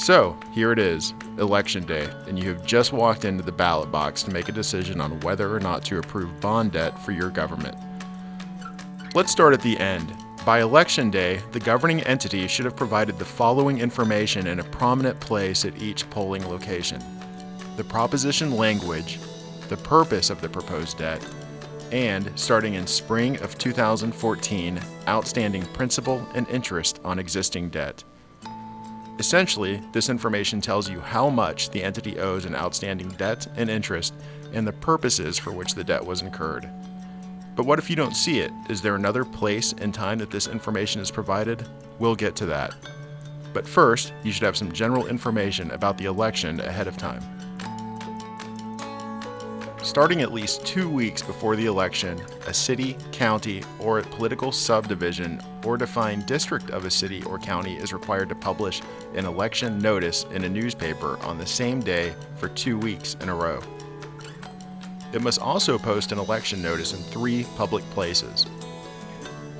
So, here it is, Election Day, and you have just walked into the ballot box to make a decision on whether or not to approve bond debt for your government. Let's start at the end. By Election Day, the governing entity should have provided the following information in a prominent place at each polling location the proposition language, the purpose of the proposed debt, and, starting in spring of 2014, outstanding principal and interest on existing debt. Essentially, this information tells you how much the entity owes in outstanding debt and interest and the purposes for which the debt was incurred. But what if you don't see it? Is there another place and time that this information is provided? We'll get to that. But first, you should have some general information about the election ahead of time. Starting at least two weeks before the election, a city, county, or political subdivision or defined district of a city or county is required to publish an election notice in a newspaper on the same day for two weeks in a row. It must also post an election notice in three public places.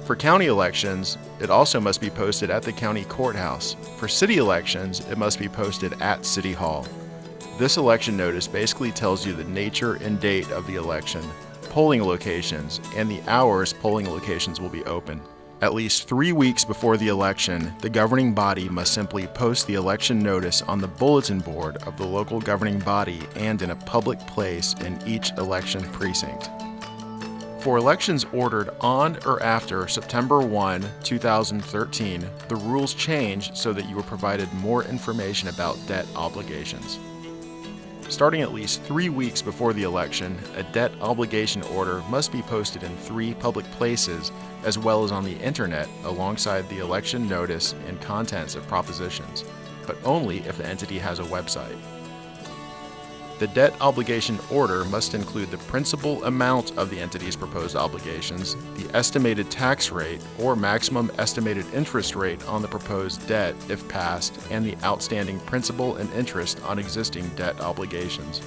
For county elections, it also must be posted at the county courthouse. For city elections, it must be posted at City Hall. This election notice basically tells you the nature and date of the election, polling locations, and the hours polling locations will be open. At least three weeks before the election, the governing body must simply post the election notice on the bulletin board of the local governing body and in a public place in each election precinct. For elections ordered on or after September 1, 2013, the rules change so that you are provided more information about debt obligations. Starting at least three weeks before the election, a debt obligation order must be posted in three public places as well as on the internet alongside the election notice and contents of propositions, but only if the entity has a website. The debt obligation order must include the principal amount of the entity's proposed obligations, the estimated tax rate or maximum estimated interest rate on the proposed debt if passed, and the outstanding principal and interest on existing debt obligations.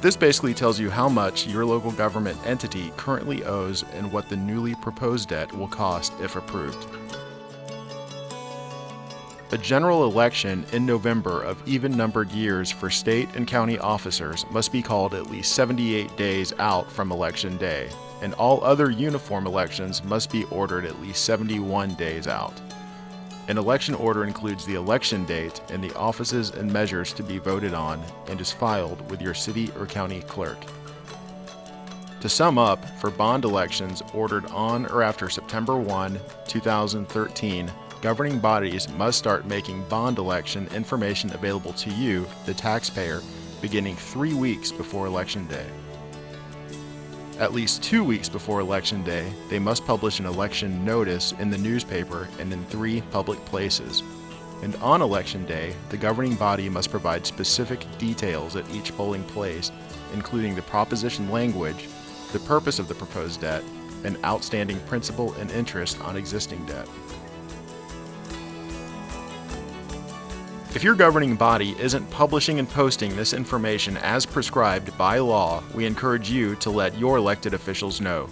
This basically tells you how much your local government entity currently owes and what the newly proposed debt will cost if approved. A general election in November of even numbered years for state and county officers must be called at least 78 days out from election day, and all other uniform elections must be ordered at least 71 days out. An election order includes the election date and the offices and measures to be voted on and is filed with your city or county clerk. To sum up, for bond elections ordered on or after September 1, 2013, governing bodies must start making bond election information available to you, the taxpayer, beginning three weeks before Election Day. At least two weeks before Election Day, they must publish an election notice in the newspaper and in three public places. And on Election Day, the governing body must provide specific details at each polling place, including the proposition language, the purpose of the proposed debt, and outstanding principal and interest on existing debt. If your governing body isn't publishing and posting this information as prescribed by law, we encourage you to let your elected officials know.